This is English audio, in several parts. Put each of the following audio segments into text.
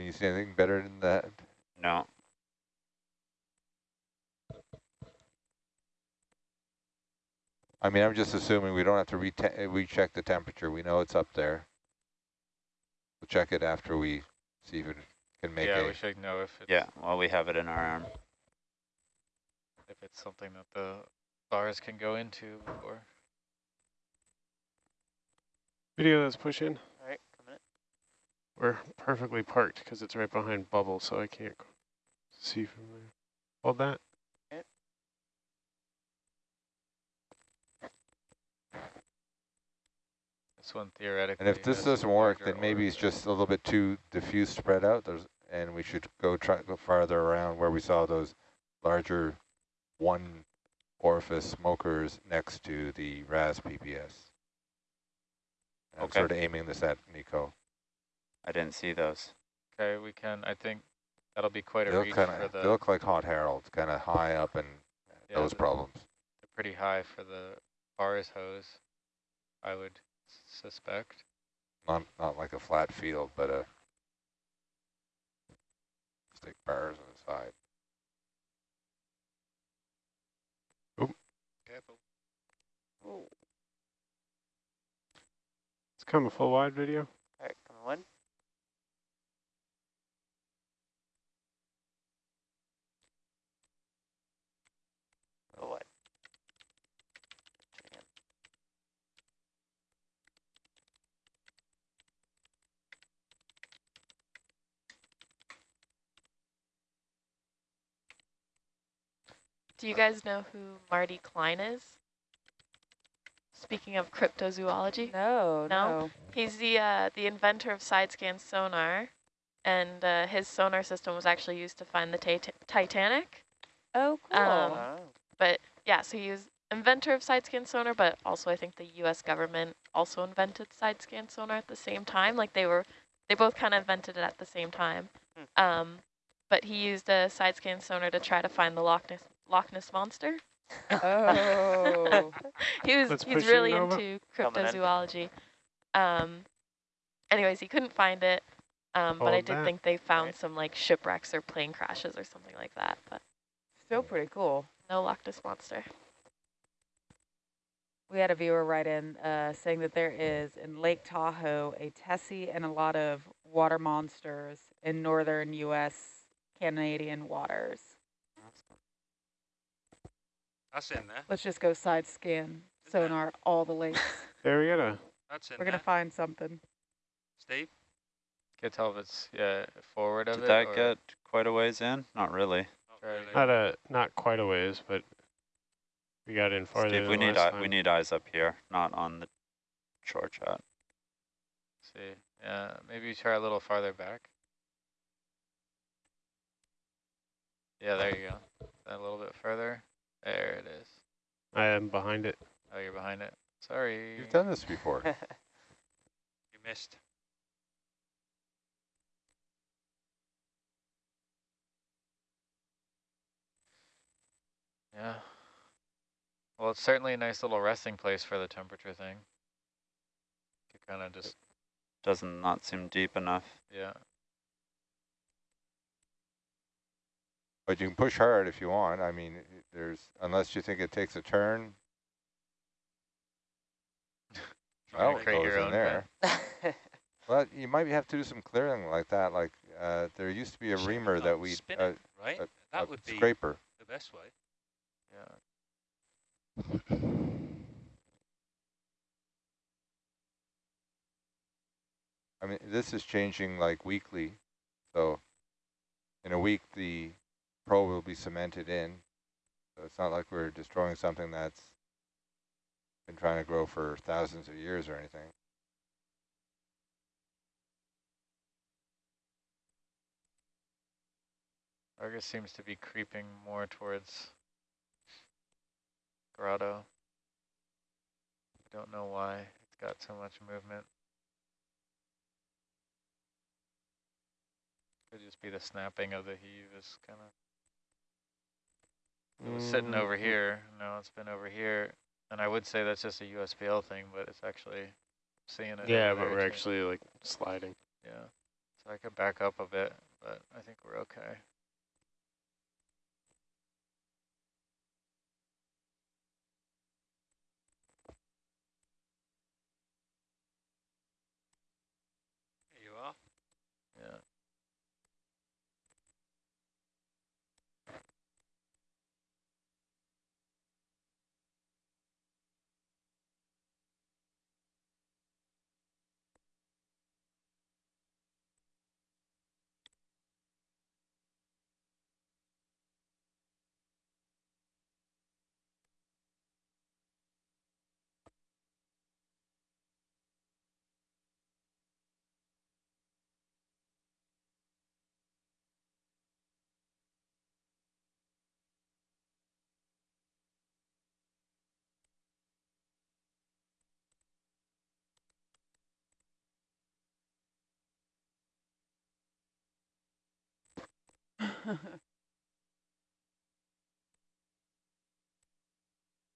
Can you see anything better than that? No. I mean, I'm just assuming we don't have to re recheck the temperature. We know it's up there. We'll check it after we see if it can make yeah, a... we should know if it's, Yeah, well, we have it in our arm. if it's something that the bars can go into before. Video that's pushing. All right, coming in. We're perfectly parked because it's right behind bubble, so I can't see from there. Hold that. This one theoretically. And if this doesn't work, then maybe it's just a little bit too diffuse spread out. There's, and we should go try go farther around where we saw those larger one orifice smokers next to the RAS PPS. I'm Okay. sort of aiming this at Nico. I didn't see those. Okay, we can. I think that'll be quite They a look reach kind for of the. they look like hot heralds, kind of high up and yeah, those the- problems. They're pretty high for the bars hose. I would suspect. Not not like a flat field, but a stick bars on the side. Careful. It's kind of a full wide video. All right, coming one. Do you guys know who Marty Klein is? Speaking of cryptozoology, No, No? no. he's the uh, the inventor of side scan sonar, and uh, his sonar system was actually used to find the Titanic. Oh, cool. Um, Oh. But yeah, so he was inventor of side scan sonar, but also I think the U.S. government also invented side scan sonar at the same time. Like they were, they both kind of invented it at the same time. Hmm. Um, but he used a side scan sonar to try to find the Loch Ness Loch Ness monster. oh. he was Let's he's really Nova. into Coming in. cryptozoology. Um, anyways, he couldn't find it, um, but I did that. think they found Right. some like shipwrecks or plane crashes or something like that. But Still pretty cool. no Loch Ness monster. We had a viewer write in uh, saying that there is in Lake Tahoe a Tessie and a lot of water monsters in northern U.S. Canadian waters. That's in there. Let's just go side scan sonar all the lakes. There we got a That's in We're there. gonna find something. Steve? Can't tell if it's yeah forward of it. Did that or get quite a ways in? Not really. Not really. not a not quite a ways, but we got in farther. Steve, we than need last eye, time. we need eyes up here, not on the shore chat. see. Yeah, maybe try a little farther back. Yeah, there you go. A little bit further. There it is. I am behind it. Oh, you're behind it. Sorry. You've done this before. You missed. Yeah. Well, it's certainly a nice little resting place for the temperature thing. To kind of just, Doesn't not seem deep enough. yeah. But you can push hard if you want. I mean, there's, unless you think it takes a turn. Well, it goes in there. Well, you might have to do some clearing like that. Like, uh, there used to be a Should've reamer that we, spin uh, it, right? a- that would be scraper. the best way. Yeah. I mean, this is changing like weekly. So in a week, the probe will be cemented in. So it's not like we're destroying something that's been trying to grow for thousands of years or anything. Argus seems to be creeping more towards Grotto. Don't know why it's got so much movement. Could just be the snapping of the heave is kind of. It was sitting over Mm, here. No, it's been over here. And I would say that's just a USBL thing, but it's actually seeing it. Yeah, but we're too. actually like sliding. Yeah. So I could back up a bit, but I think we're okay. There you are. Yeah.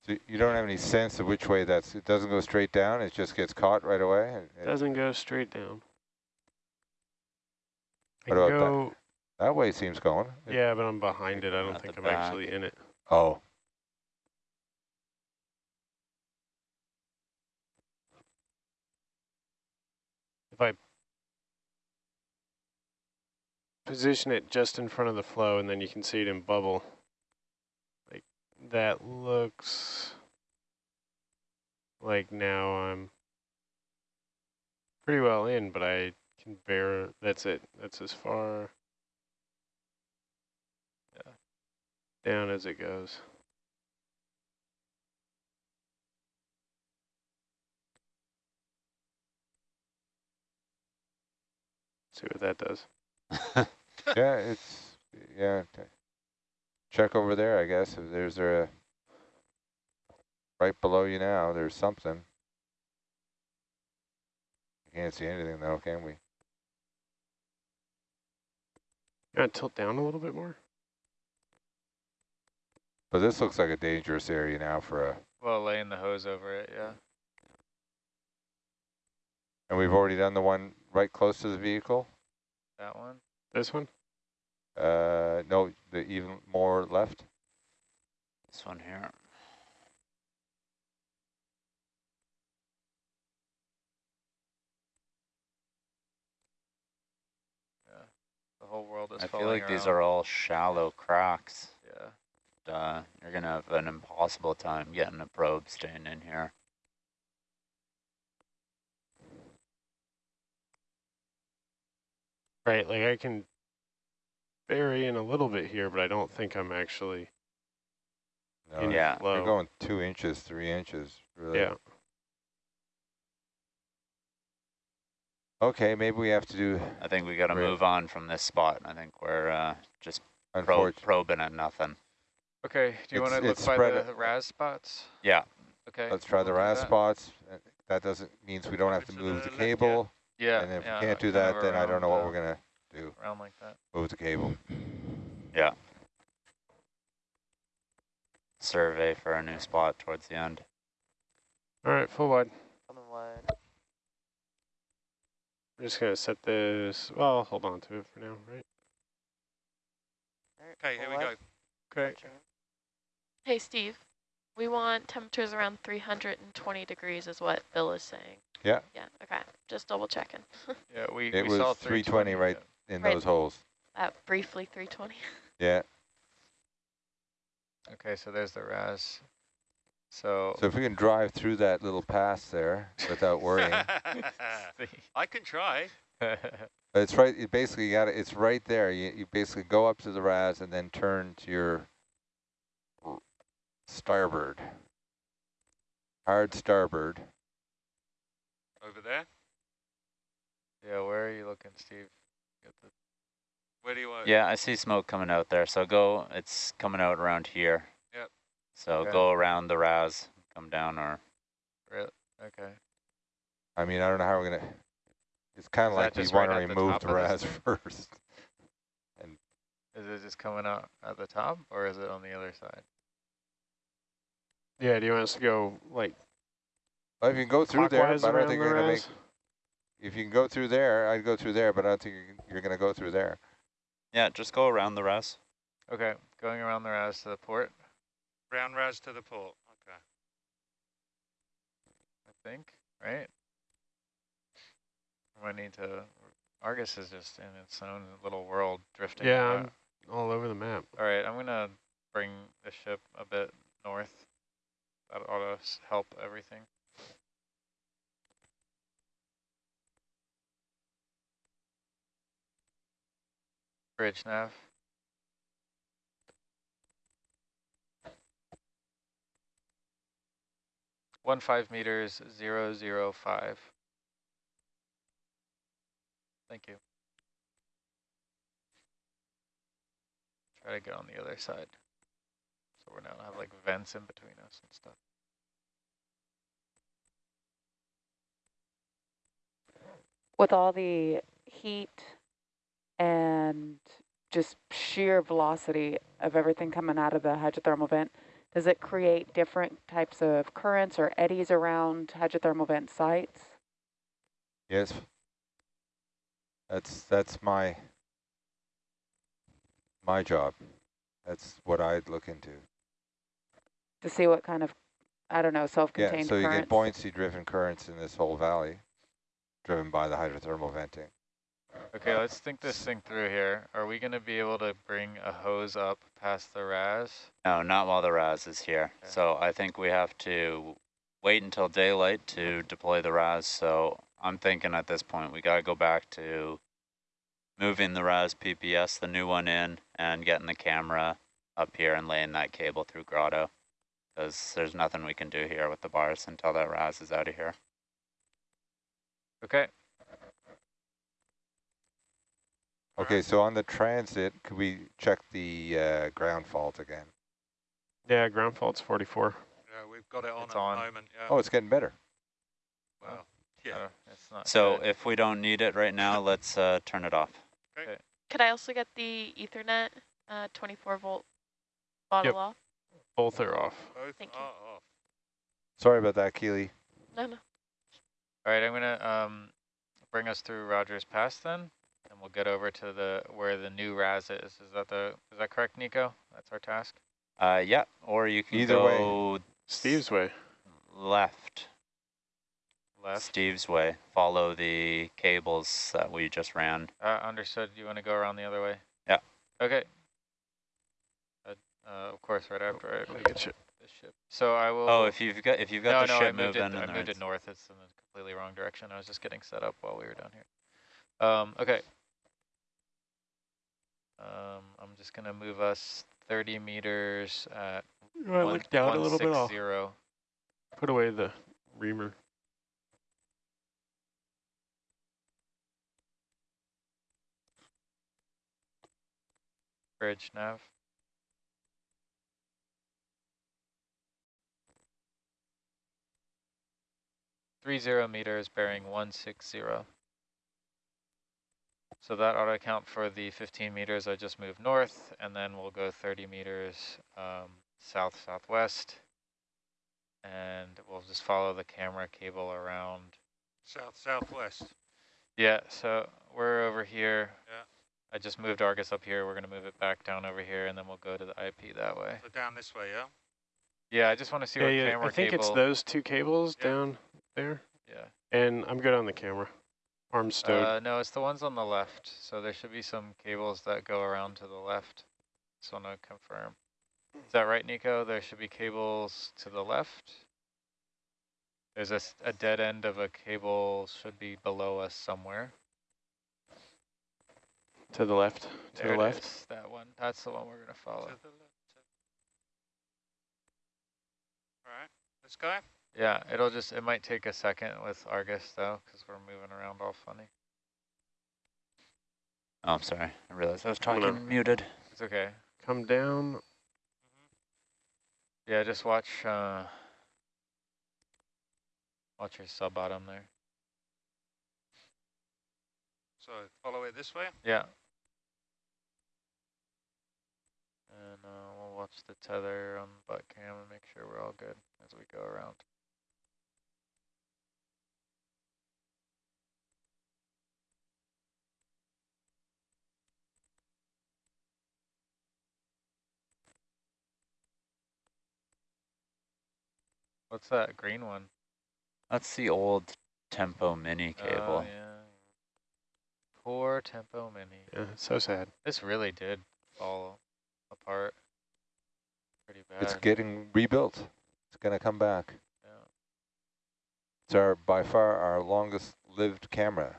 So you don't have any sense of which way that's, it doesn't go straight down, it just gets caught right away? and- and Doesn't go straight down. What can about that? go, That way it seems going. Yeah, but I'm behind it. I don't think I'm back. actually in it. Oh, If I position it just in front of the flow and then you can see it in bubble, like that looks like now I'm pretty well in, but I can bear, that's it. That's as far down as it goes. See what that does. Yeah, it's, yeah. t- Check over there, I guess, if there's a, right below you now, there's something. Can't see anything though, can we? You want to tilt down a little bit more? But this looks like a dangerous area now for a, Well, laying the hose over it, yeah. and we've already done the one right close to the vehicle? That one. This one? Uh, no, the even more left? This one here. Yeah. The whole world is I feel falling like these are all shallow cracks. Yeah. Uh, you're gonna have an impossible time getting a probe staying in here. Right, like I can bury in a little bit here, but I don't think I'm actually No, in Yeah. flow. You're going two inches, three inches, really. yeah. Okay, maybe we have to do, I think we gotta move on from this spot. I think we're uh, just probe, probing at nothing. Okay. Do you want to It's- look it's by the RAS spots? Yeah, Okay. let's try the we'll do RAS that. spots. That doesn't, means we don't have to To move the the left, yeah. And if we can't do that, then I don't know what around, we're gonna do, uh, Around like that. move the cable. yeah. Survey for a new spot towards the end. All right, full wide. Coming wide. We're just gonna set this. Well, hold on to it for now, right? Okay, here we go. Okay. Watching. Hey, Steve, we want temperatures around 320 degrees is what Bill is saying. Yeah. Yeah, okay, just double checking. Yeah, we, It we was saw 320 right in Right. those holes. Uh, briefly 320. Yeah, yeah. Okay, so there's the RAS. So, so if we can drive through that little pass there without worrying. I can try. It's right, you basically you got it, it's right there. You, you basically go up to the RAS and then turn to your r- starboard. Hard starboard. Over there. yeah, where are you looking, Steve? Get the, Where do you want? Yeah, I see smoke coming out there. So go, it's coming out around here. Yep. So Okay. go around the RAS, come down or re- okay. I mean, I don't know how we're gonna, it's kind of like we want right to at the remove the of this RAS thing? first. Is it just coming out at the top, or is it on the other side? Yeah. Do you want us to go like Well, if you can go through there, but I don't around think the we're gonna make, RAS? if you can go through there, I'd go through there, but I don't think you're, you're going to go through there. Yeah, just go around the RAS. Okay, going around the RAS to the port, Round ras to the port. Okay. I think, right? I need to, Argus is just in its own little world drifting. Yeah, about. I'm all over the map. All right, I'm gonna bring the ship a bit north. That ought to help everything. Bridge nav. One five meters, zero zero five. Thank you. Try to get on the other side. So we're now have like vents in between us and stuff. With all the heat and just sheer velocity of everything coming out of the hydrothermal vent, does it create different types of currents or eddies around hydrothermal vent sites? Yes. That's that's my my job. That's what I'd look into. To see what kind of, I don't know, self-contained Yeah, so you get currents? buoyancy driven currents in this whole valley, driven by the hydrothermal venting. Okay, let's think this thing through here. Are we gonna be able to bring a hose up past the RAS? No, not while the RAS is here. Okay. So I think we have to wait until daylight to deploy the RAS. So I'm thinking at this point we got to go back to moving the RAS PPS, the new one in, and getting the camera up here and laying that cable through Grotto. Because there's nothing we can do here with the bars until that RAS is out of here. Okay, Okay, so on the transit, could we check the uh, ground fault again? Yeah, ground fault's 44. Yeah, we've got it on It's at on. the moment. Yeah. Oh, it's getting better. well, yeah. uh, it's not So good. if we don't need it right now, let's uh, turn it off. Okay. Could I also get the Ethernet uh, 24 volt bottle Yep. off? Both are off. Both Thank you. off. Sorry about that, Keely. No, no. All right, I'm gonna um bring us through Rogers Pass then, and we'll get over to the where the new RAS is. Is that the is that correct, Nico? That's our task. Uh, yeah, or you can Either way. Steve's way. left. Left. Steve's way. Follow the cables that we just ran. Uh, understood. You want to go around the other way? Yeah. Okay. Uh, of course, right after I Let me get you. the ship. So I will. Oh, if you've got if you've got no, the no, I ship moved moving, it. I moved it north. It's in the completely wrong direction. I was just getting set up while we were down here. Um, okay. Um, I'm just gonna move us 30 meters at Right, one, look down a little bit off. 160. Put away the reamer. bridge nav. Three zero meters bearing one six zero. So that ought to account for the 15 meters I just moved north, and then we'll go 30 meters um, south southwest, and we'll just follow the camera cable around. South southwest. Yeah, so we're over here. Yeah. I just moved Argus up here. We're gonna move it back down over here, and then we'll go to the IP that way. So down this way, yeah. Yeah, I just want to see Yeah, what yeah. camera I think cable. it's those two cables Yeah. down there. Yeah. And I'm good on the camera. Arms stowed. Uh, no, it's the ones on the left. So there should be some cables that go around to the left. Just want to confirm. Is that right, Nico? There should be cables to the left. There's a, a dead end of a cable should be below us somewhere. to the left. To There the left. is, That one. That's the one we're gonna follow. To the left. All right, let's go. Yeah, it'll just it might take a second with Argus though, because we're moving around all funny. Oh, I'm sorry. I realized I was I'm talking muted. It's okay. Come down. Yeah, just watch uh watch your sub bottom there. So follow it this way. Yeah. And uh, we'll watch the tether on butt cam and make sure we're all good as we go around. What's that green one? That's the old Tempo Mini Oh, cable. yeah. Poor Tempo Mini. Yeah, so sad. This really did fall apart pretty bad. It's getting rebuilt. It's gonna come back. yeah. It's our, by far our longest lived camera.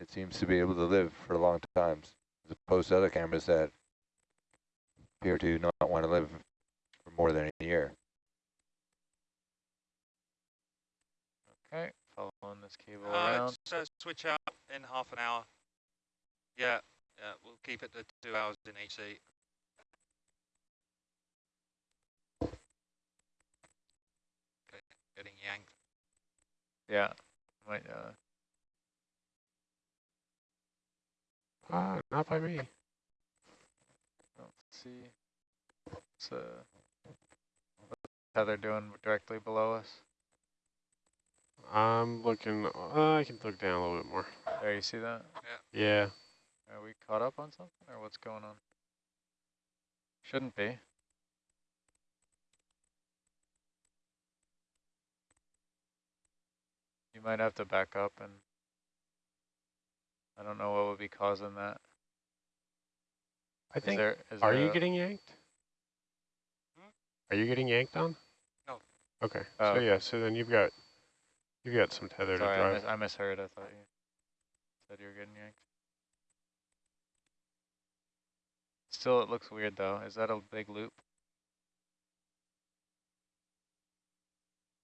It seems to be able to live for a long times, as opposed to other cameras that appear to not want to live for more than a year. Okay, following this cable Uh, around. let's uh, switch out in half an hour. Yeah, yeah, we'll keep it to two hours in each seat. Okay, getting yanked. Yeah, might uh, Ah, not by me. don't see. What's uh, what's tether doing directly below us? I'm looking, uh, I can look down a little bit more. There, you see that? Yeah. Yeah. Are we caught up on something, or what's going on? Shouldn't be. You might have to back up and I don't know what would be causing that. I Is think, there, is are there you a- getting yanked? Hmm? Are you getting yanked on? No. Okay, Oh, so okay. yeah, so then you've got, you've got some tether Sorry, to I, drive. mis- I misheard. I thought you said you were getting yanked. Still, it looks weird though. Is that a big loop?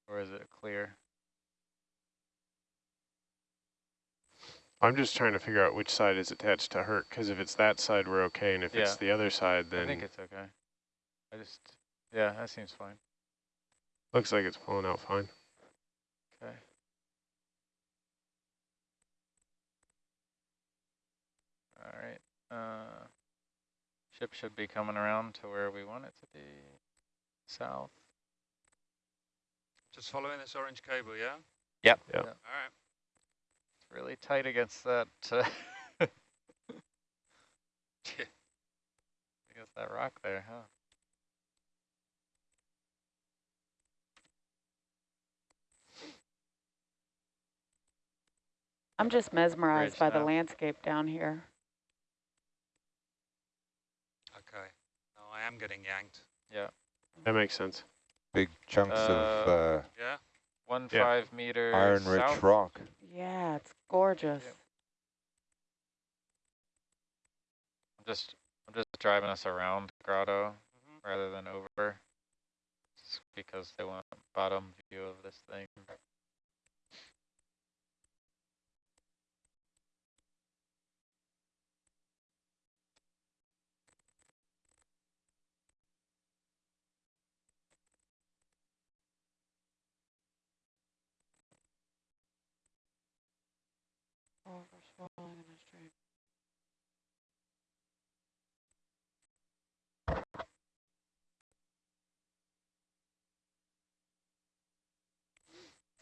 Or is it clear? I'm just trying to figure out which side is attached to Herc, because if it's that side, we're okay, and if it's the other side, then... I think it's okay. I just, yeah, that seems fine. looks like it's pulling out fine. Okay. All right. Uh, ship should be coming around to where we want it to be. South. Just following this orange cable, yeah? Yep. Yep. All right. It's really tight against that. Uh, against that rock there, huh? I'm just mesmerized Bridge by the landscape down here. Okay. No, I am getting yanked. Yeah. That makes sense. Big chunks of Uh, uh, Yeah? One Yeah. five meter iron-rich south. rock. Yeah, it's gorgeous. Yep. I'm just I'm just driving us around grotto Mhm. rather than over. Just because they want bottom view of this thing.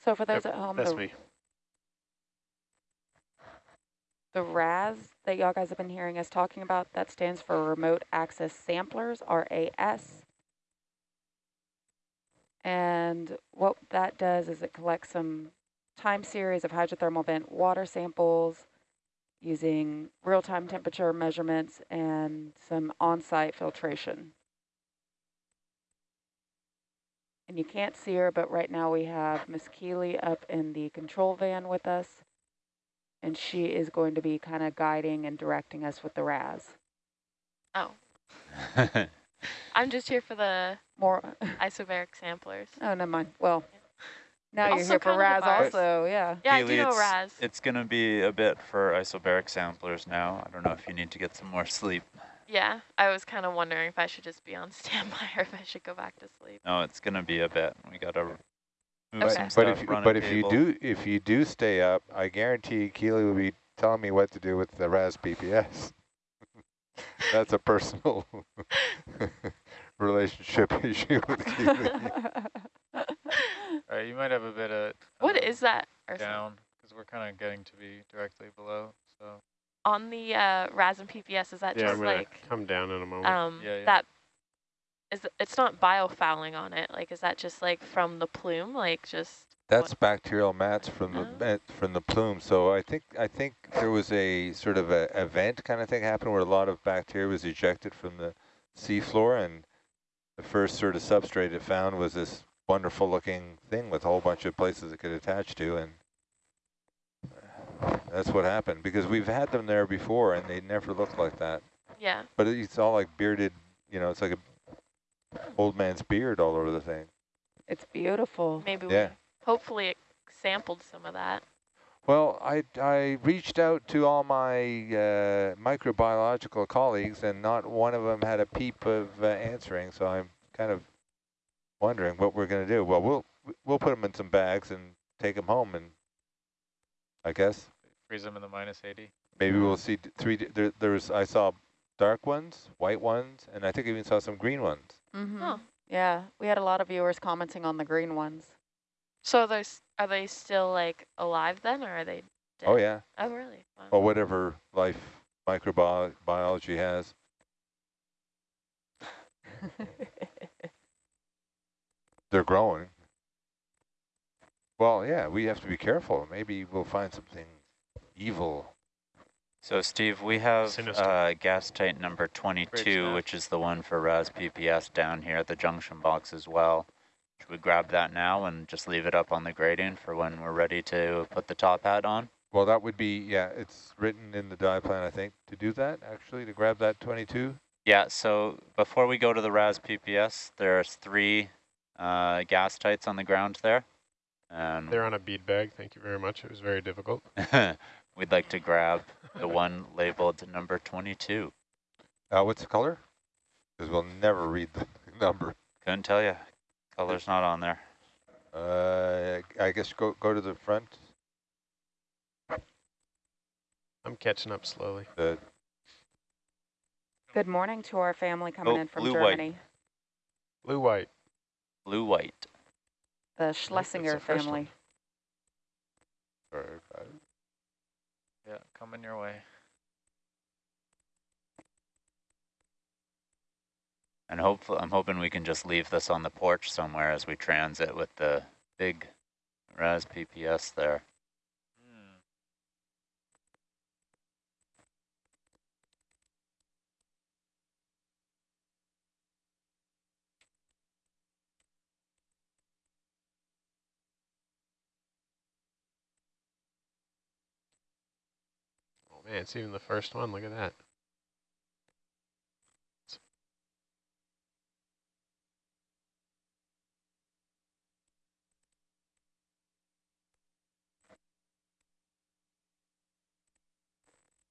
So for those Yep, at home, That's the, me. the RAS that y'all guys have been hearing us talking about, that stands for Remote Access Samplers, RAS. And what that does is it collects some time series of hydrothermal vent water samples using real-time temperature measurements and some on-site filtration. And you can't see her, but right now we have Miss Keeley up in the control van with us. And she is going to be kind of guiding and directing us with the RAS. Oh, I'm just here for the More, isobaric samplers. oh, never mind. Well, now you're here for kind of RAS advice. also, yeah. Yeah, I do know it's, RAS. It's going to be a bit for isobaric samplers now. I don't know if you need to get some more sleep. Yeah, I was kind of wondering if I should just be on standby or if I should go back to sleep. No, it's going to be a bit. We got to move Okay. some But stuff, if run a but if you do if you do stay up, I guarantee Keely will be telling me what to do with the RAS PPS. That's a personal relationship issue with Keely. All right, you might have a bit of What is that? Or down because we're kind of getting to be directly below. So on the uh, RAS and PPS, is that Yeah, I'm just gonna like, come down in a moment. um, Yeah, yeah. that, is it- it's not biofouling on it? Like, is that just like from the plume? Like, just That's bacterial mats from the Oh. mat- from the plume. So I think I think there was a sort of a event kind of thing happened where a lot of bacteria was ejected from the seafloor, and the first sort of substrate it found was this wonderful looking thing with a whole bunch of places it could attach to, and that's what happened because we've had them there before and they never looked like that. yeah. But it's all like bearded, you know, it's like a old man's beard all over the thing. It's beautiful. Maybe Yeah. we hopefully it sampled some of that. Well, I, I reached out to all my uh, microbiological colleagues, and not one of them had a peep of uh, answering. So I'm kind of wondering what we're going to do. Well, we'll we'll put them in some bags and take them home, and I guess Freeze them in the minus 80. maybe we'll see three. There, there's I saw dark ones, white ones, and I think I even saw some green ones. Mm-hmm. Oh. Yeah, we had a lot of viewers commenting on the green ones. So are those are they still like alive then, or are they dead? Oh yeah, Oh really? Wow. or whatever life microbiology has. They're growing. Well, yeah, we have to be careful. Maybe we'll find something evil. So Steve, we have Sinister. uh, gas tank number 22, which is the one for RAS PPS down here at the junction box as well. Should we grab that now and just leave it up on the grading for when we're ready to put the top hat on? Well, that would be, yeah, it's written in the die plan, I think, to do that, actually, to grab that 22. Yeah, so before we go to the RAS PPS, there's three uh, gas tights on the ground there. And They're on a bead bag. Thank you very much. It was very difficult. we'd like to grab the one labeled number 22. Uh, what's the color? Because we'll never read the number. Couldn't tell you. Color's not on there. Uh, I guess go go to the front. I'm catching up slowly. The Good morning to our family coming Oh, in from blue. Germany. White. Blue white. The that's the Schlesinger family. sorry, got. Yeah, coming your way. And hopefully, I'm hoping we can just leave this on the porch somewhere as we transit with the big RAS PPS there. Man, it's even the first one. Look at that.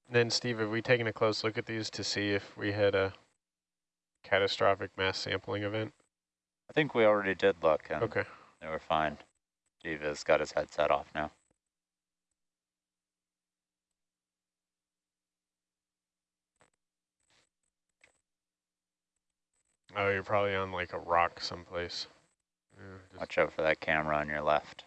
Then, Steve, have we taken a close look at these to see if we had a catastrophic mass sampling event? I think we already did look and Okay. they were fine. Steve has got his headset off now. Oh, you're probably on like a rock someplace. Yeah, Watch out for that camera on your left.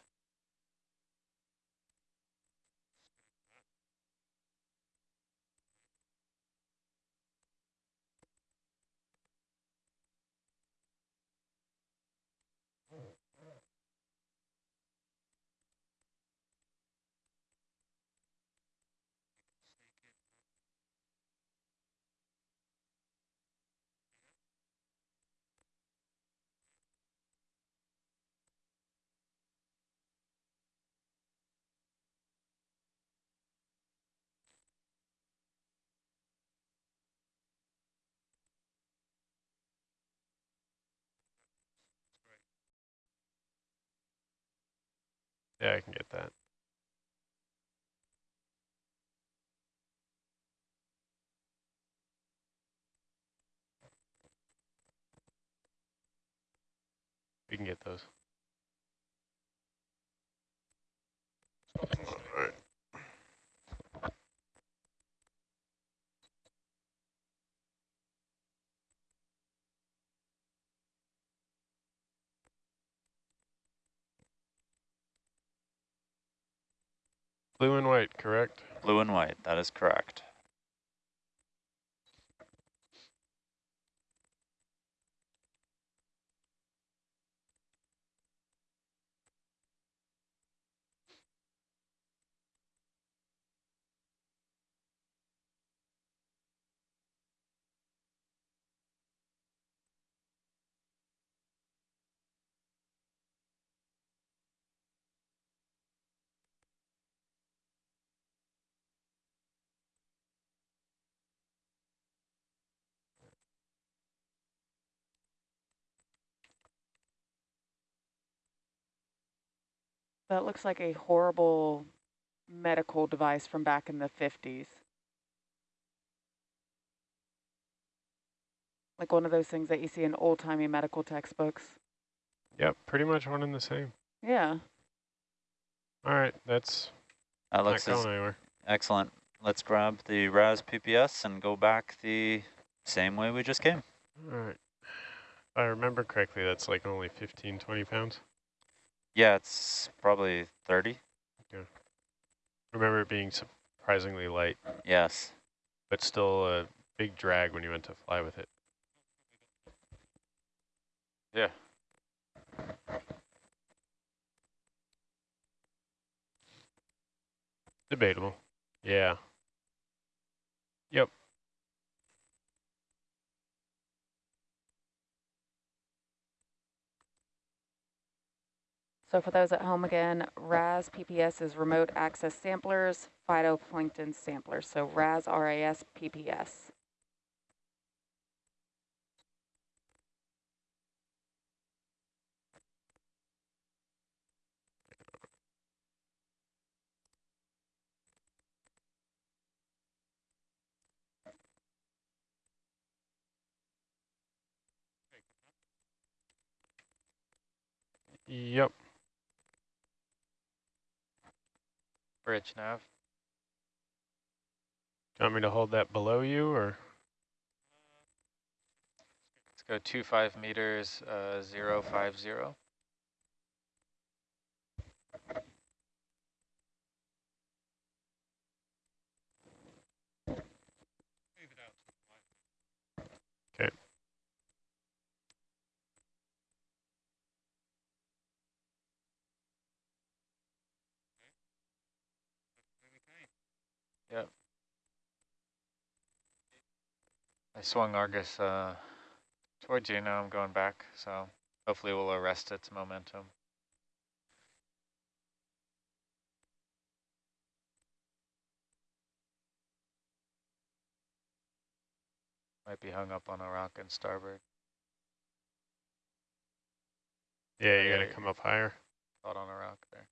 Yeah, I can get that. We can get those. Blue and white, correct? Blue and white, that is correct. That looks like a horrible medical device from back in the 50s. Like one of those things that you see in old-timey medical textbooks. Yep, pretty much one and the same. Yeah. All right, that's uh, That looks as going anywhere. excellent. Let's grab the RAS PPS and go back the same way we just came. All right. If I remember correctly, that's like only 15, 20 pounds. Yeah, it's probably 30. Yeah. Remember it being surprisingly light, Yes. but still a big drag when you went to fly with it. Yeah. Debatable. Yeah. Yep. So for those at home again, RAS PPS is remote access samplers, phytoplankton samplers. So RAS RAS PPS. Yep. Bridge nav. Do you want me to hold that below you or? Let's go two five meters, uh, zero five zero. Yep. I swung Argus uh, towards you, now I'm going back, so hopefully we'll arrest its momentum. Might be hung up on a rock in starboard. Yeah, you gotta come up higher. Caught on a rock there.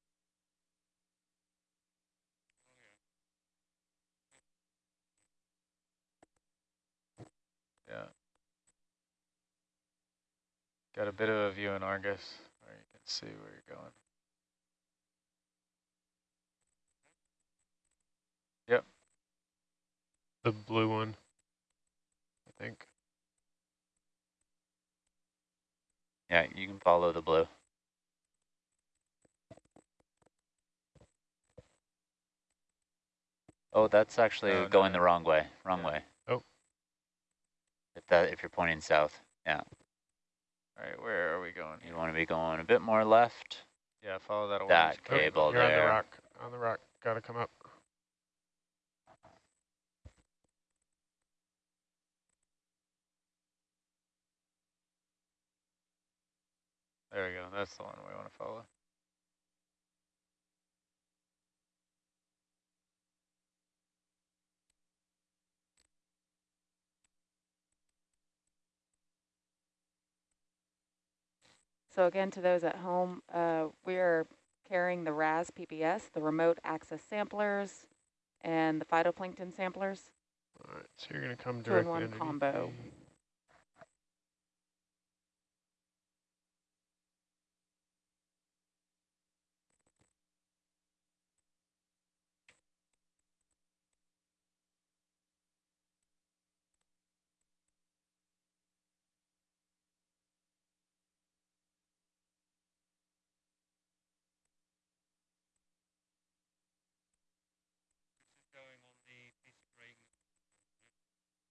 Yeah. Got a bit of a view in Argus where you can see where you're going. Yep. The blue one, I think. Yeah, you can follow the blue. Oh, that's actually Oh, no, going no. the wrong way. Wrong Yeah. way. Oh. If that if you're pointing south, All right, where are we going you want to be going a bit more left. Yeah, follow that orange. That cable. cable You're on the rock. On the rock. Gotta come up. There we go. That's the one we want to follow. So again, to those at home, uh, we are carrying the RAS PPS, the remote access samplers, and the phytoplankton samplers. All right, so you're gonna come Two in directly one combo.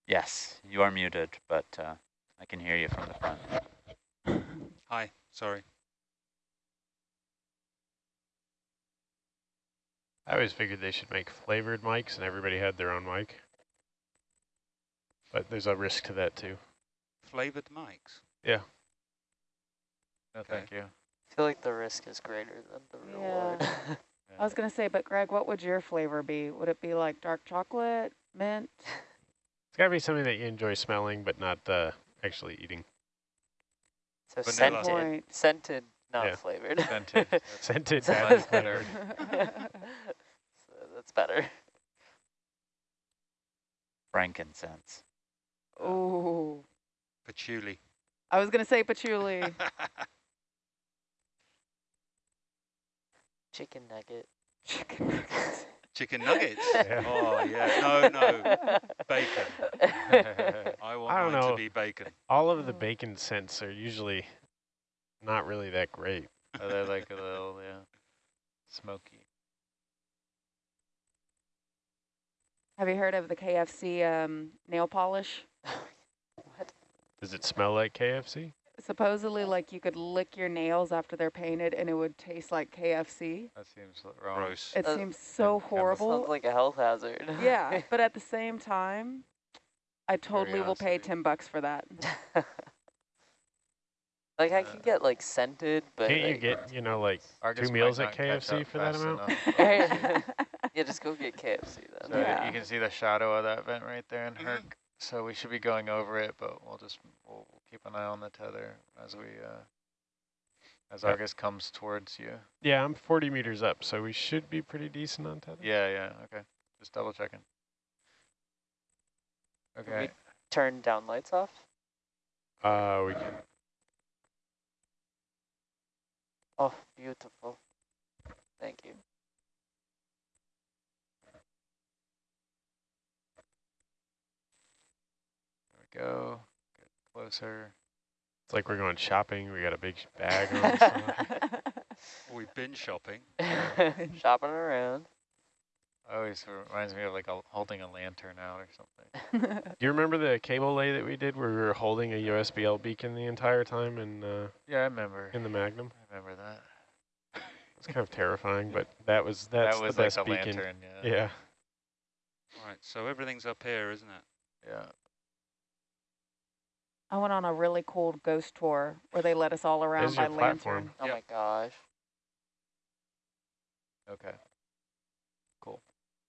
Yes, you are muted, but uh, I can hear you from the front. Hi, sorry. I always figured they should make flavored mics and everybody had their own mic. But there's a risk to that too. Flavored mics. Yeah. No, Okay. thank you. I feel like the risk is greater than the reward. Yeah. I was going to say, but Greg, what would your flavor be? Would it be like dark chocolate, mint? It's gotta be something that you enjoy smelling but not uh, actually eating. So Vanilla. scented, scented, Not Yeah. flavored. Scented. That's- Scented So bad is that's better. better. so that's better. Frankincense. Ooh. Patchouli. I was going to say patchouli. Chicken nugget. Chicken nuggets. Chicken nuggets. Yeah. Oh yeah. No, no. Bacon. I want I don't mine know. to be bacon. All of the bacon scents are usually not really that great. Oh, they're like a little, yeah, smoky. Have you heard of the KFC um, nail polish? What? Does it smell like KFC? Supposedly, like you could lick your nails after they're painted and it would taste like KFC. That seems wrong. Gross. It Uh, seems so and horrible. Sounds like a health hazard. yeah, but at the same time, I totally will pay 10 bucks for that. like I could get like scented, but Can't you get, you know, like Argus two meals at KFC for that fast amount? enough. yeah, just go get KFC then. So Yeah. you can see the shadow of that vent right there in Mhm. Herc. So we should be going over it, but we'll just we'll keep an eye on the tether as we uh, as Yep. Argus comes towards you. Yeah, I'm 40 meters up, so we should be pretty decent on tether. Yeah, yeah, okay. Just double checking. Can Okay. we turn down lights off? Uh, we can. Oh, beautiful. Thank you. Go. Get closer. It's like we're going shopping. We got a big bag on. so- We've been shopping. Shopping around. Always reminds me of like a, holding a lantern out or something. Do you remember the cable lay that we did where we were holding a USBL beacon the entire time in uh, Yeah, I remember. in the Magnum? I remember that. It's kind of terrifying, but that was that's that was the like best a beacon. lantern. Yeah. Yeah. Right. So everything's up here, isn't it? Yeah. I went on a really cool ghost tour where they led us all around There's by your platform. lantern. Oh Yep. my gosh. Okay. Cool.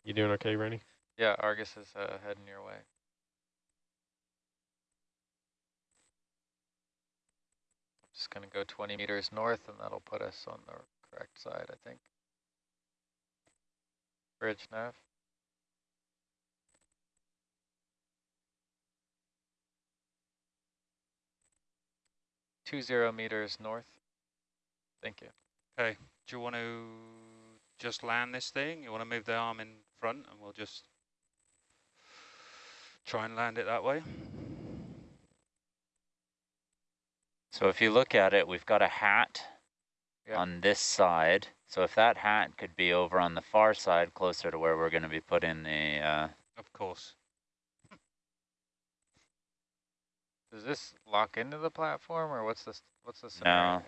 You doing okay, Rennie? Yeah, Argus is uh, heading your way. Just gonna go 20 meters north and that'll put us on the correct side, I think. Bridge nav. Two zero meters north. Thank you. Okay. Do you want to just land this thing? You want to move the arm in front and we'll just try and land it that way? So if you look at it, we've got a hat Yeah. on this side. So if that hat could be over on the far side, closer to where we're going to be putting the, uh, Of course. Does this lock into the platform or what's this what's the scenario? No.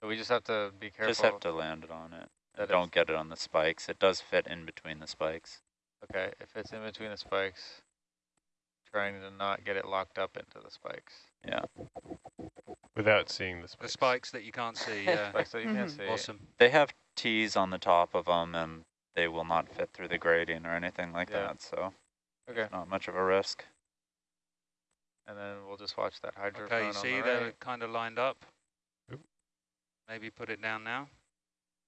So we just have to be careful. just have to land it on it. that And don't get it on the spikes. It does fit in between the spikes. Okay, if it's in between the spikes, trying to not get it locked up into the spikes. Yeah. Without seeing the The spikes. spikes that you can't see. Yeah. Spikes that you can't mm-hmm. see. awesome. They have T's on the top of them and they will not fit through the grading or anything like Yeah. that. So Okay, not much of a risk. And then we'll just watch that hydrophone Okay, you on see the they're right. kind of lined up. Oop. Maybe put it down now.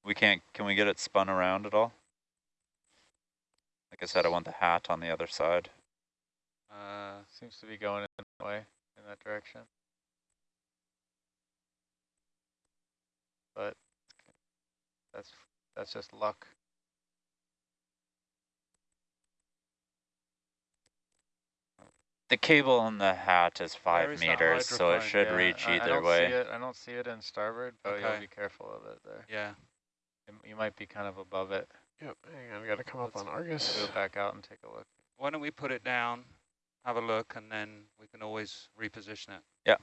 We can't, can we get it spun around at all? Like I said, I want the hat on the other side. Uh, Seems to be going in that way, in that direction. But that's that's just luck. The cable on the hat is five is meters, so it should Yeah, reach I, I either don't way. See it, I don't see it in starboard, but Okay. you'll be careful of it there. yeah. You- You might be kind of above it. Yep. Hang on, we got to come up Let's on Argus. Go back out and take a look. Why don't we put it down, have a look, and then we can always reposition it. Yeah.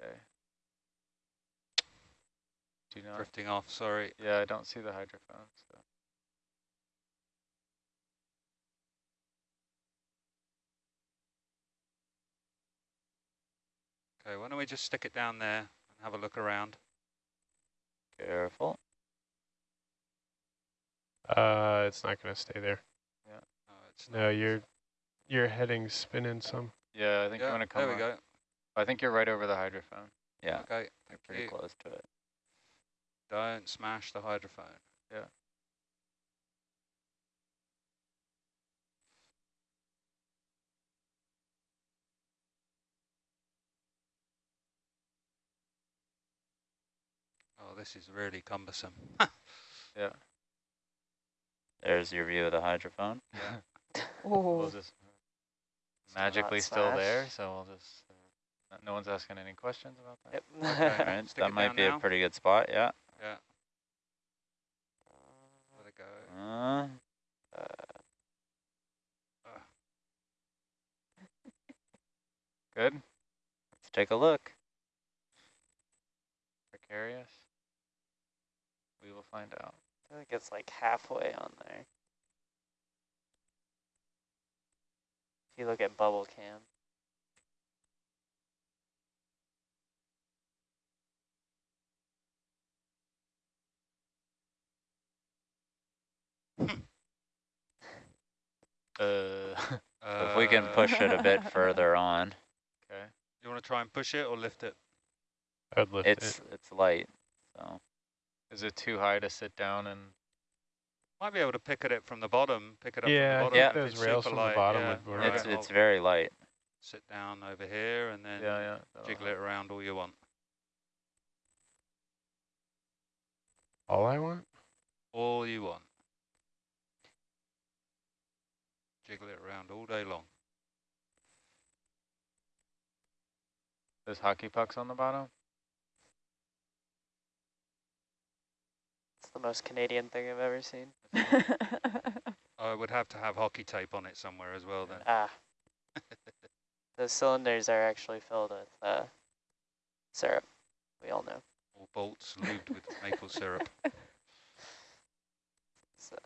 Okay. Do you know? Drifting off, sorry. Yeah, I don't see the hydrophone. Okay, why don't we just stick it down there and have a look around? Careful. Uh, it's not going to stay there. Oh, it's No, your your heading's spinning some. Yeah, I think you Yeah, want to come. there we on- go. I think you're right over the hydrophone. Yeah, Okay, we're pretty you. close to it. Don't smash the hydrophone. Yeah. Oh, this is really cumbersome. Yeah. There's your view of the hydrophone. yeah. We'll just magically still smash. there, so we'll just, uh, no one's asking any questions about that? Yep. Okay. All right, Stick that might be now. a pretty good spot. Yeah. Yeah. Let it go. Uh, Good? let's take a look. Precarious? We will find out. I think it's like halfway on there. If you look at bubble cam. Uh, So if we can push it a bit further on, okay. You want to try and push it or lift it? I would lift it's it. it's light. So Is it too high to sit down and, Might be able to pick at it from the bottom, pick it up Yeah, from the bottom. if those it's rails super from the light, bottom yeah. would work. Right, it's it's very light. Sit down over here and then yeah, yeah. jiggle it around all you want. All I want? All you want. Jiggle it around all day long. There's hockey pucks on the bottom? The most Canadian thing I've ever seen. I would have to have hockey tape on it somewhere as well then. Ah. the cylinders are actually filled with uh, syrup. We all know. All bolts lubed with maple syrup. So,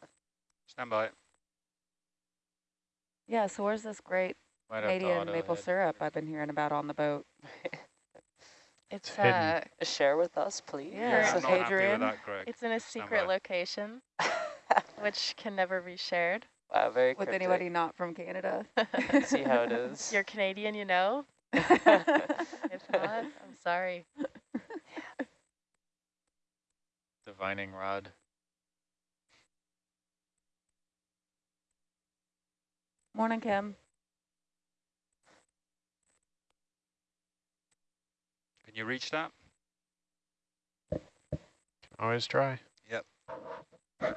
Stand by. yeah, so where's this great Might Canadian maple head. syrup I've been hearing about on the boat? It's hidden. uh, share with us, please. Yeah. I'm So not happy with that, Greg. it's in a Stand secret by. location, which can never be shared. wow, very With cryptic. anybody not from Canada. See how it is. You're Canadian, you know. If not, I'm sorry. Divining rod. Morning, Kim. You reach that? Always try. Yep. Damn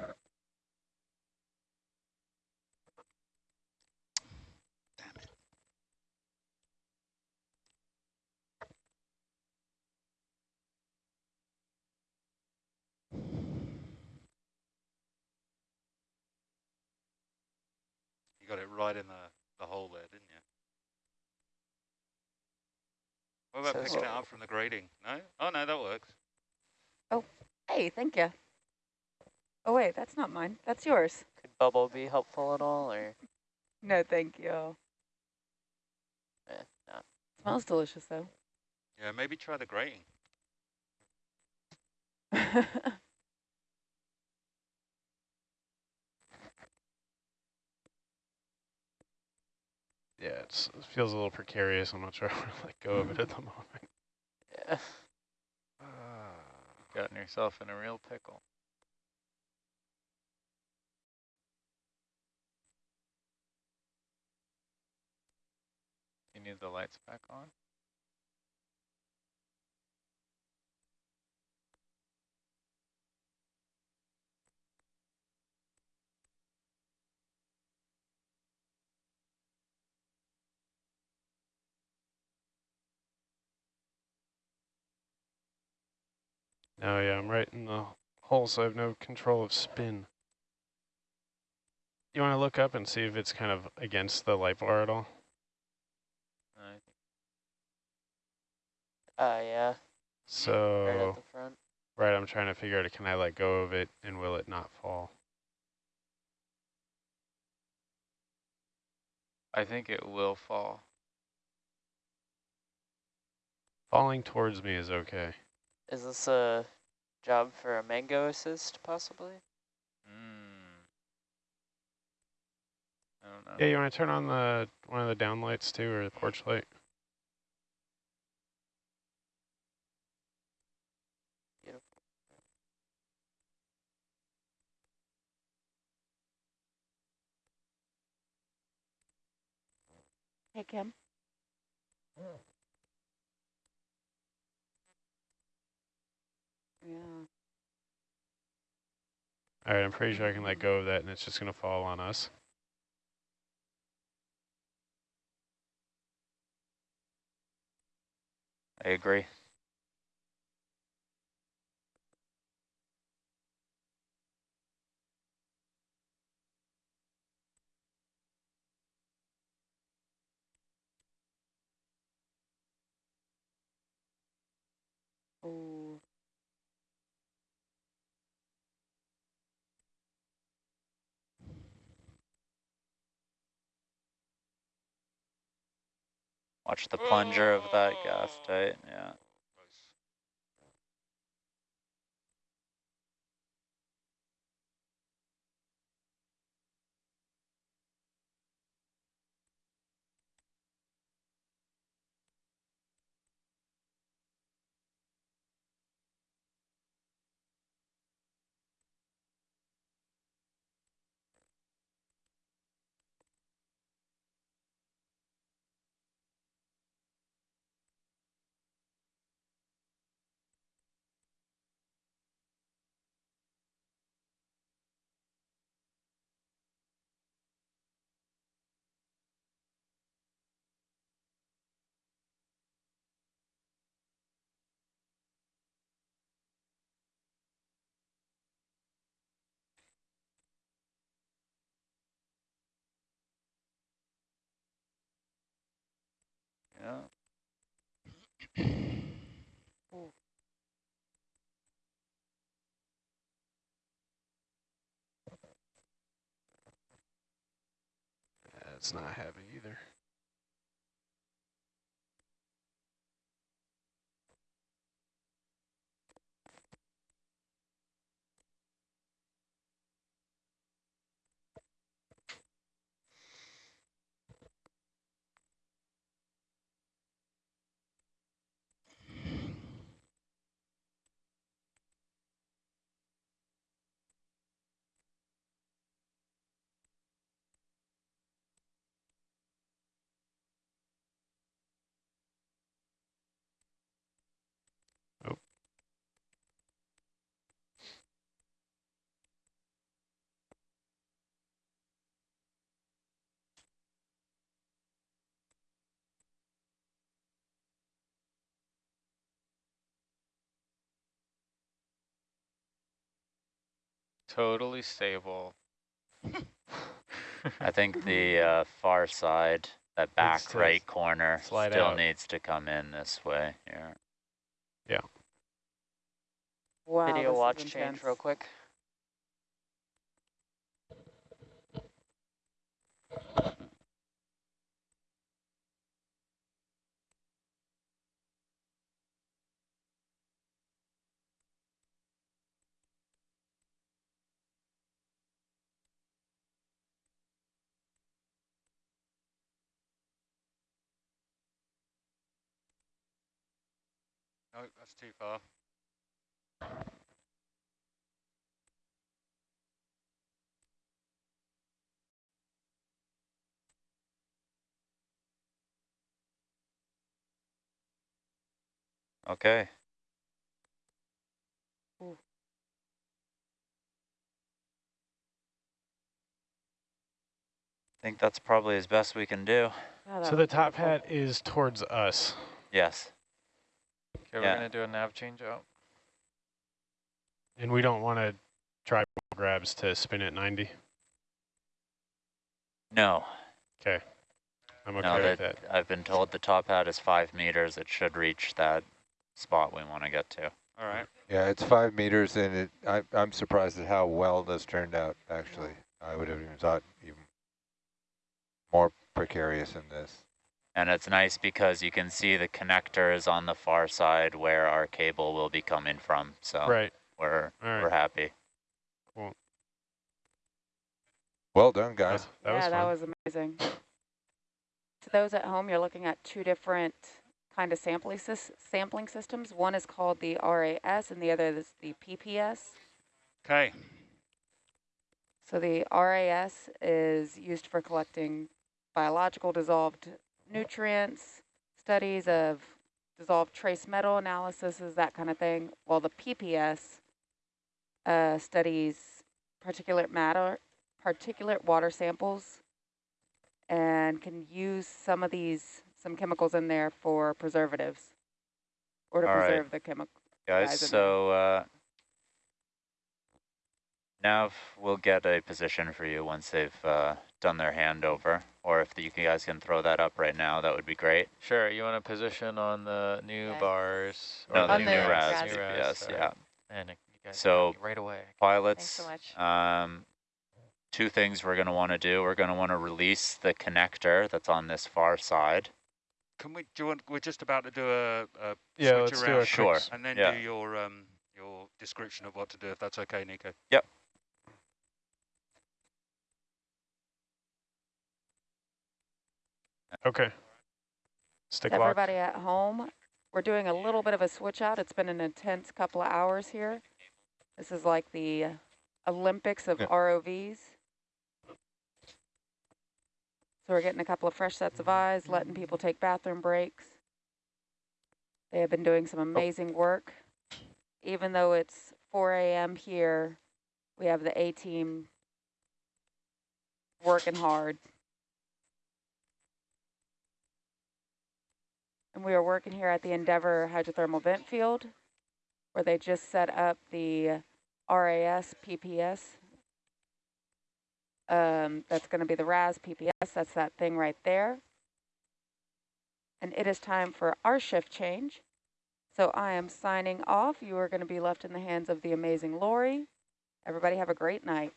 it. You got it right in the, the hole there, didn't you? What about Says- picking it up from the grating? No? Oh, no, that works. Oh, hey, thank you. Oh, wait, that's not mine. That's yours. Could bubble be helpful at all, or No, thank you. eh, no? Smells delicious, though. Yeah, maybe try the grating. Yeah, it's, it feels a little precarious. I'm not sure I want to let go of it at the moment. Yeah. Ah. Gotten yourself in a real pickle. You need the lights back on? Oh yeah, I'm right in the hole, so I have no control of spin. You want to look up and see if it's kind of against the light bar at all? I think Uh, yeah. Right So, at the front. right, I'm trying to figure out, can I let go of it and will it not fall? I think it will fall. Falling towards me is okay. Is this a job for a mango assist, possibly? Yeah, you want to turn on the one of the downlights too, or the porch light? Hey, Kim. Yeah. All right, I'm pretty sure I can let go of that and it's just going to fall on us. I agree. Oh. Watch the plunger of that mm. gas tight, yeah. Yeah. That's not heavy either. Totally stable. I think the uh, far side, that back to right corner, slide still out. needs to come in this way here. Wow. Video watch change intense. real quick. No, that's too far. Okay. Ooh. I think that's probably as best we can do. Yeah, So the top hat is towards us. Yes. Okay, we're gonna do a nav change out. And we don't want to try grabs to spin at 90. No. Okay. I'm okay no, with that, that. I've been told the top hat is five meters. It should reach that spot we want to get to. All right. Yeah, it's five meters and it, I, I'm surprised at how well this turned out, actually. I would have even thought even more precarious in this. And it's nice because you can see the connectors on the far side where our cable will be coming from. So Right. we're All right. we're happy. Well done, guys. That yeah, was that was amazing. To those at home, you're looking at two different kind of sampling, sys sampling systems. One is called the RAS and the other is the PPS. Okay. So the RAS is used for collecting biological dissolved nutrients, studies of dissolved trace metal analysis, is that kind of thing. While the PPS uh, studies particulate matter, particulate water samples, and can use some of these, some chemicals in there for preservatives, or to All right. preserve the chemical. Guys, so uh, Nav will get a position for you once they've uh, done their handover, or if you guys can throw that up right now, that would be great. Sure, you want to position on the new Okay. bars? No, the On new the RAS RAS. New PPS, sorry. yeah. Man, you So- right away. Pilots, so much. um, two things we're going to want to do. We're going to want to release the connector that's on this far side. Can we, do you want, we're just about to do a, a Yeah, switch let's do a around. Sure. And then Yeah. do your, um, your description of what to do, if that's okay, Nico. Okay. Stick To lock. everybody at home, we're doing a little bit of a switch out. It's been an intense couple of hours here. This is like the Olympics of Yeah. ROVs. So we're getting a couple of fresh sets of eyes, letting people take bathroom breaks. They have been doing some oh. amazing work. Even though it's 4 a.m. here, we have the A-team working hard. And we are working here at the Endeavour hydrothermal vent field, where they just set up the RAS PPS. Um, that's going to be the RAS PPS. That's that thing right there. And it is time for our shift change. So I am signing off. You are going to be left in the hands of the amazing Lori. Everybody have a great night.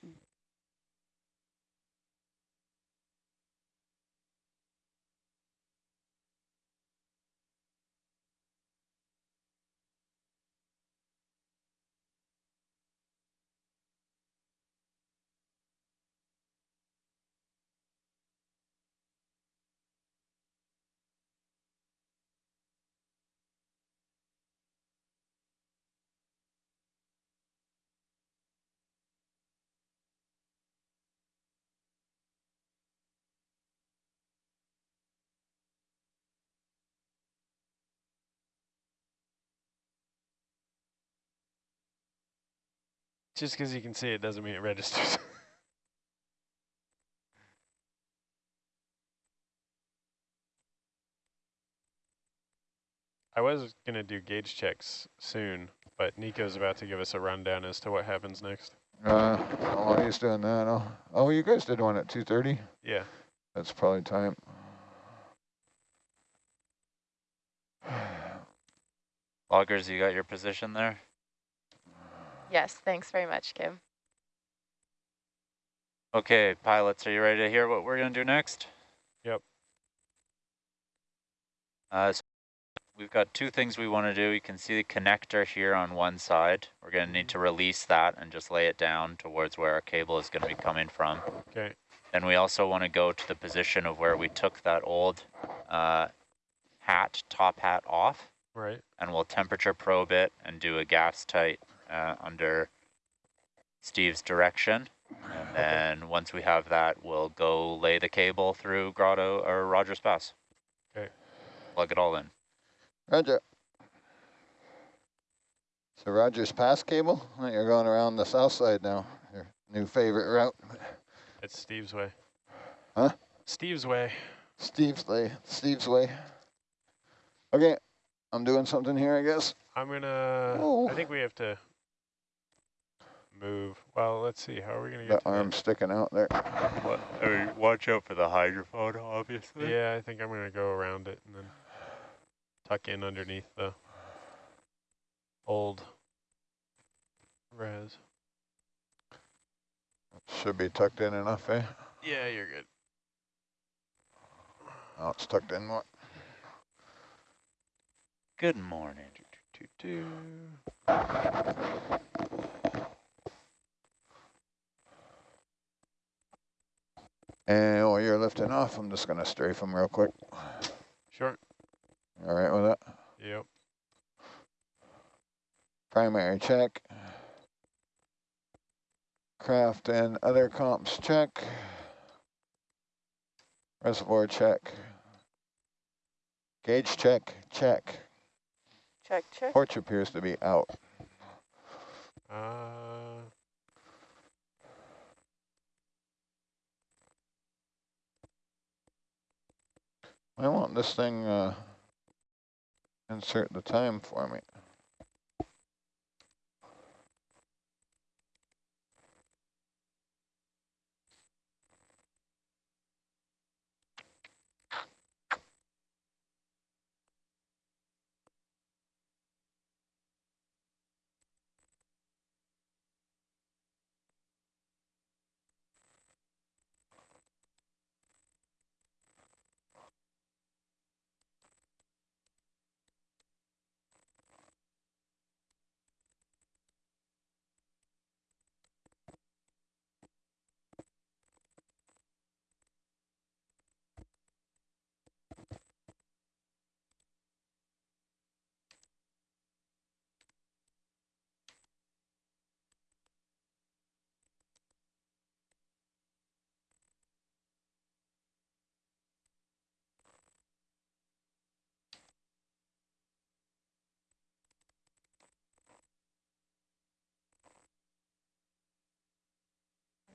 Just because you can see it doesn't mean it registers. I was going to do gauge checks soon, but Nico's about to give us a rundown as to what happens next. Uh, while he's doing that, oh, oh, you guys did one at 2.30? Yeah. That's probably time. Loggers, you got your position there? Yes, thanks very much, Kim. Okay, pilots, are you ready to hear what we're going to do next? Yep. Uh, so we've got two things we want to do. You can see the connector here on one side. We're going to need to release that and just lay it down towards where our cable is going to be coming from. Okay. Then we also want to go to the position of where we took that old uh, hat, top hat off, Right. and we'll temperature probe it and do a gas tight uh, under Steve's direction. And then once we have that, we'll go lay the cable through Grotto or Rogers Pass. Okay. Plug it all in. Roger. So Rogers Pass cable, you're going around the south side now, your new favorite route. It's Steve's way. Huh? Steve's way. Steve's way, Steve's way. Okay, I'm doing something here, I guess. I'm going to, Oh. I think we have to move. Well, let's see. How are we going to get to arm sticking out there. What, I mean, watch out for the hydrophone, obviously. Yeah, I think I'm going to go around it and then tuck in underneath the old res. Should be tucked in enough, eh? Yeah, you're good. Oh, it's tucked in more. Good morning. And while you're lifting off, I'm just gonna strafe them real quick. Sure. All right with that? Yep. Primary check. Craft and other comps check. Reservoir check. Gauge check, check. Check, check. Porch appears to be out. Uh, I want this thing, uh, insert the time for me.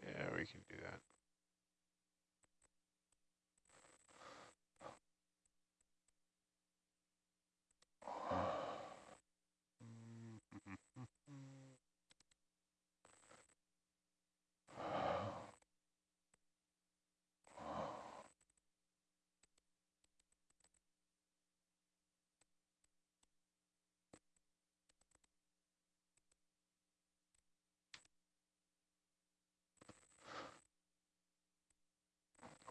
yeah, we can do that.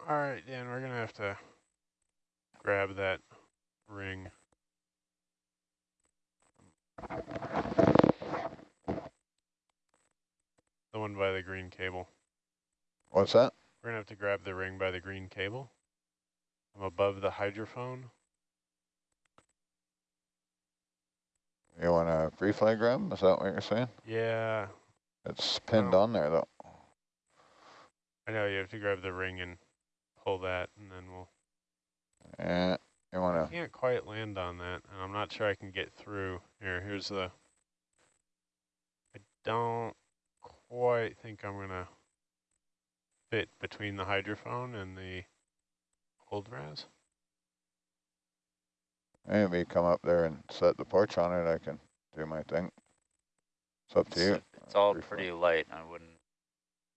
All right, Dan, we're gonna have to grab that ring. The one by the green cable. What's that? We're gonna have to grab the ring by the green cable. I'm above the hydrophone. You want a free fly grab? Is that what you're saying? Yeah, It's pinned on there though. I know you have to grab the ring and pull that, and then we'll. Yeah, you I wanna, can't quite land on that, and I'm not sure I can get through. Here, here's the. I don't quite think I'm gonna fit between the hydrophone and the old RAS. maybe come up there and set the porch on it, I can do my thing. It's up to you. It's, it's all pretty light. I wouldn't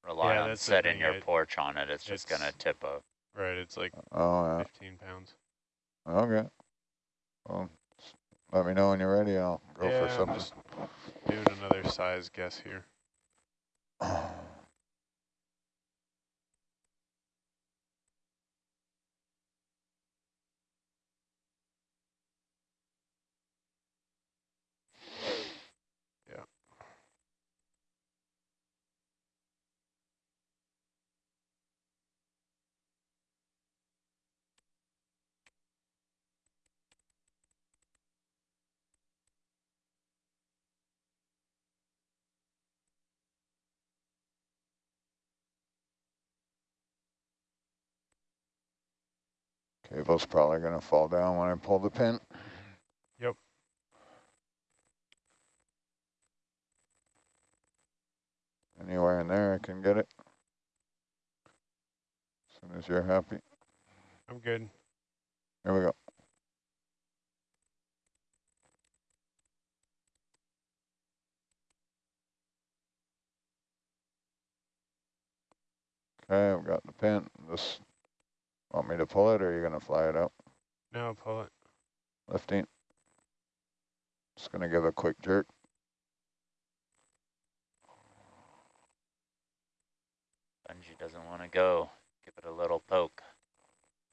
rely Yeah, on setting your it- porch on it. It's just gonna tip up. Right, it's like Oh, yeah, 15 pounds. okay. Well, let me know when you're ready, I'll go yeah, for I'm just doing another size guess here. Cable's probably gonna fall down when I pull the pin. Yep. Anywhere in there I can get it. As soon as you're happy. I'm good. Here we go. Okay, I've got the pin. This, want me to pull it or are you gonna fly it out? No, pull it. Lifting. Just gonna give a quick jerk. Bungee doesn't want to go. Give it a little poke.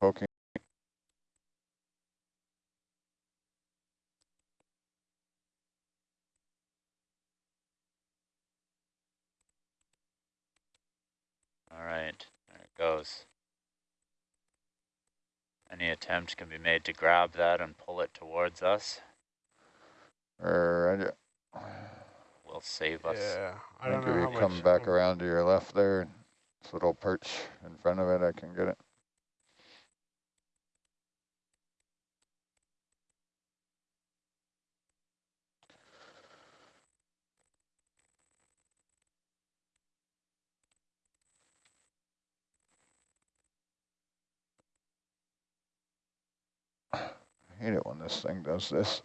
Poking. All right, there it goes. Any attempt can be made to grab that and pull it towards us Or will save us. Yeah, I I don't think know if how you come much back I'm- around to your left there, this little perch in front of it, I can get it. Hate it when this thing does this.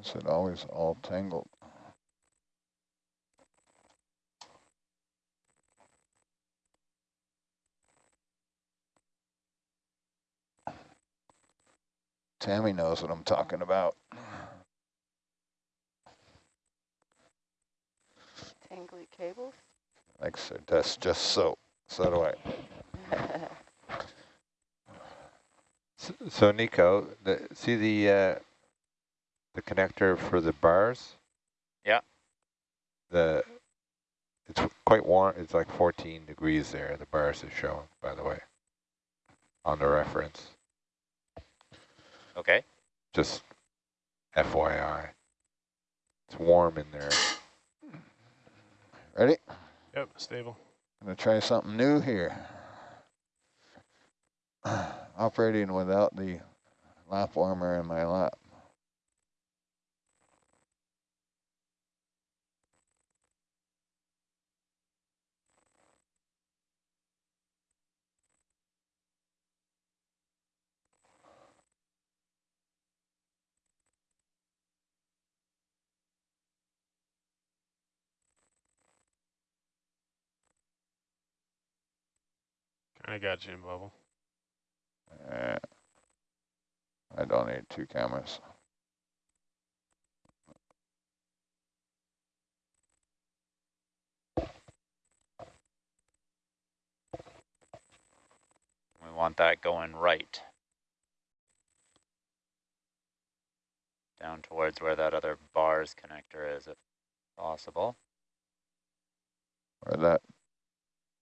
Is it always all tangled? Tammy knows what I'm talking about. Tangly cables? Like, so that's just so. So do I. So Nico, the, see the uh, the connector for the bars? Yeah. The it's quite warm. It's like 14 degrees there. The bars is showing, by the way, on the reference. Okay. Just FYI, it's warm in there. Ready? Yep, stable. I'm Gonna try something new here. Operating without the lap warmer in my lap. I got you in bubble. Uh, I don't need two cameras. We want that going right. Down towards where that other bars connector is, if possible. Where that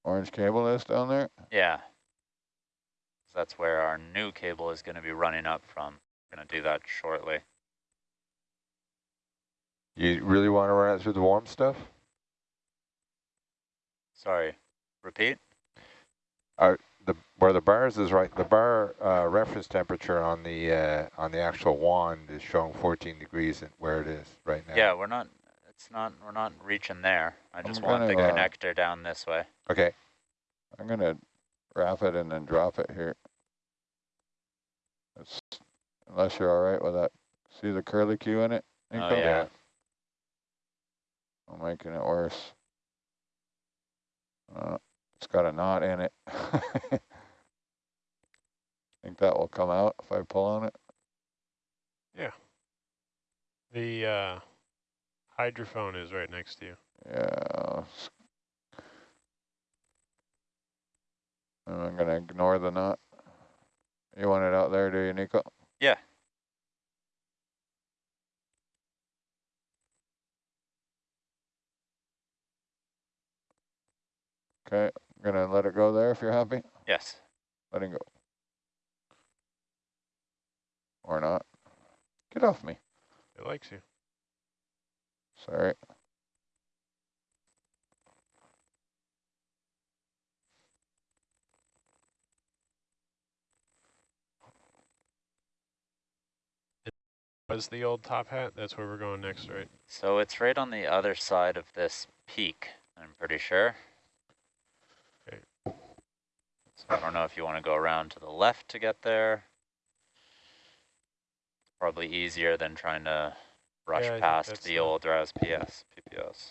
orange cable is down there? Yeah. So that's where our new cable is going to be running up from. We're going to do that shortly. You really want to run it through the warm stuff? Sorry. Repeat? The where the bars is right. The bar uh, reference temperature on the uh, on the actual wand is showing 14 degrees at where it is right now. Yeah, we're not, it's not, we're not reaching there. I I'm just want the uh, connector down this way. Okay. I'm gonna wrap it and then drop it here. It's, unless you're all right with that. See the curly Q in it? Oh, yeah. I'm making it worse. Uh, it's got a knot in it. I Think that will come out if I pull on it? Yeah. The uh, hydrophone is right next to you. Yeah. And I'm gonna ignore the knot. You want it out there, do you, Nico? Yeah. Okay, I'm gonna let it go there if you're happy. Yes. Letting go. Or not. Get off me. It likes you. Sorry. Was the old top hat? That's where we're going next, right? So it's right on the other side of this peak, I'm pretty sure. Okay. So I don't know if you want to go around to the left to get there. Probably easier than trying to rush Yeah, past the old RAS PS, PPS.